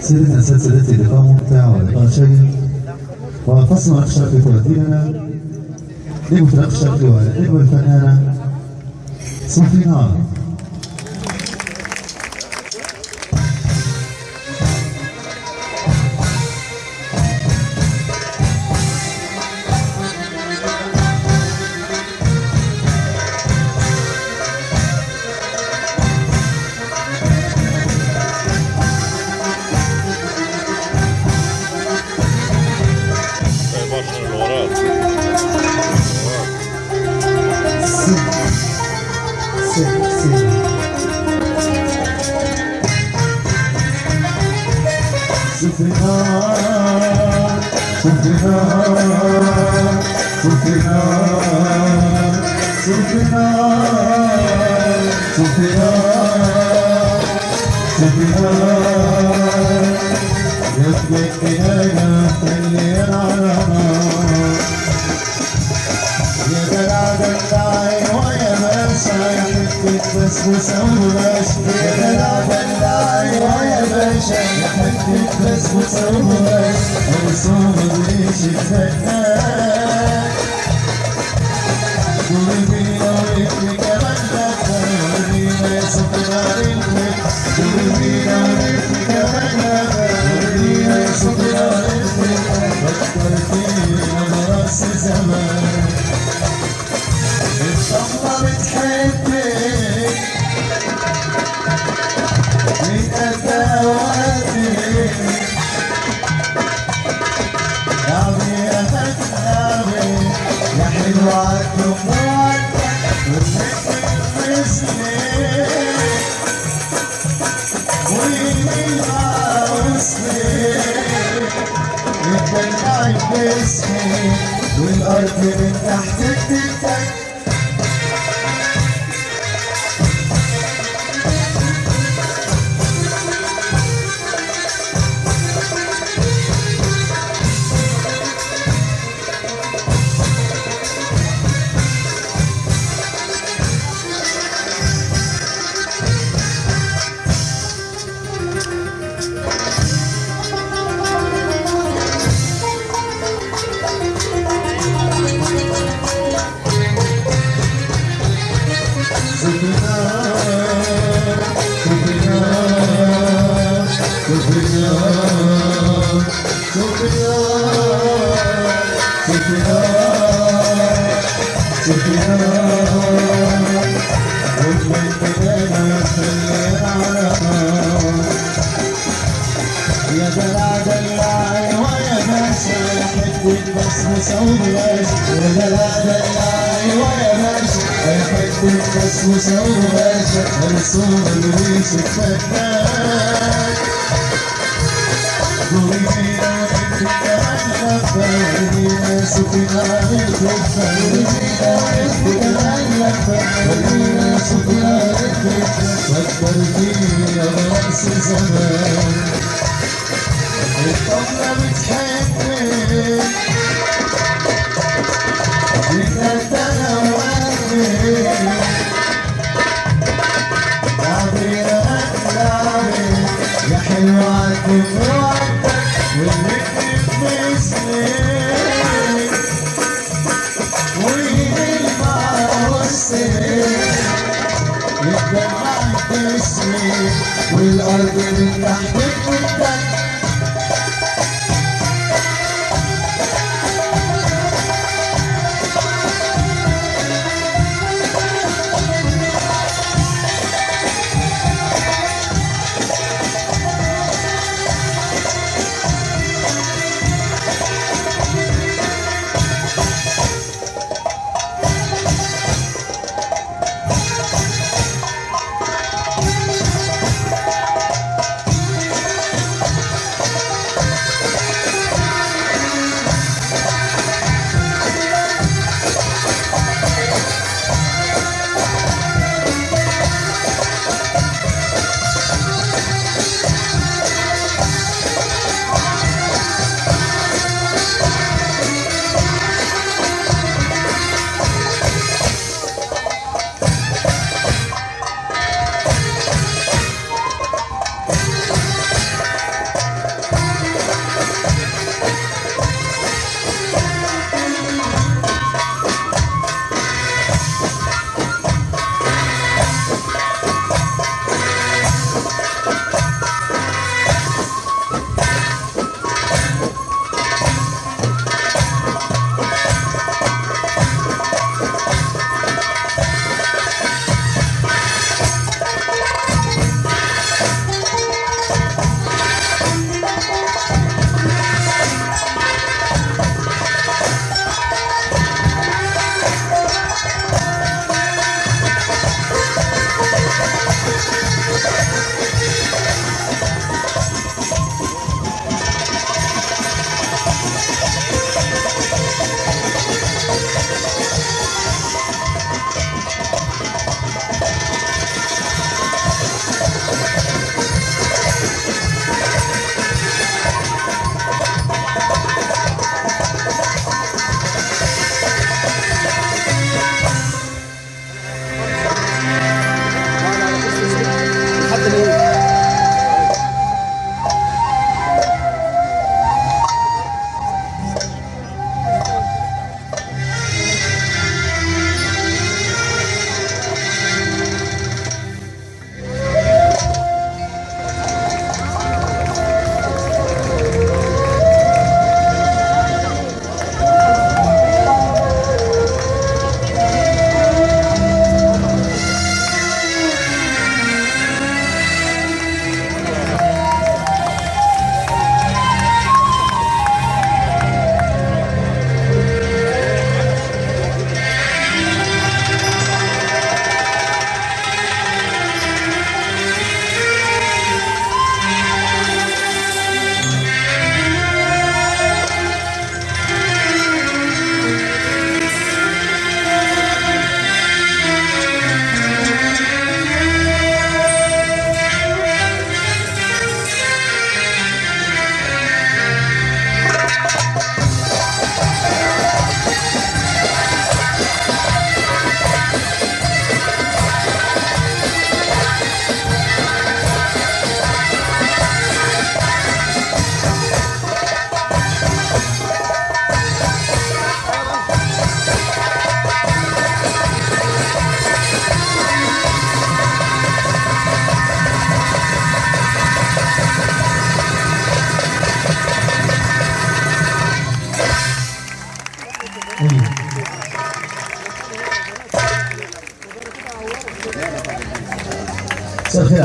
سيرتنا سلسلة لقاء ممتع ولقاء شيق أخشى في ترتيبنا نجم الأخشى ونجم الفنانة صوفي نار صوفي نار صوفي نار صوفي نار صوفي نار صوفي حتة بسبوسة وبلاش أوصل ريش الفتاة قلبي لو يكفي كمان يصف نار الفك قلبي لو يكفي كمان لفة قلبي يصف نار الفك فكرتني أنا راس زمان الصفة بتحبك يتدلعي باسمي والأرض من تحتك تتك يا دلع دلعي ويا يا دلع دلعي ويا باشا يا حتة بسبوسة وبلاش الصورة اللي قولي لو انت كمان لفة قولي سكينة للكفة فكرتيني يا راس زمان الطفلة بتحبك أنا وقتك لعبي يا حلوة عالدم Música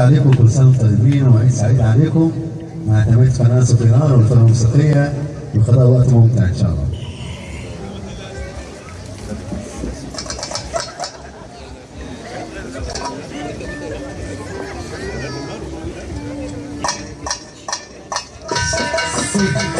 عليكم كل سنة وأنتم طيبين وعيد سعيد عليكم مع تميز قناة سفينار والفرقه الموسيقيه وقضاء وقت ممتع إن شاء الله. يلا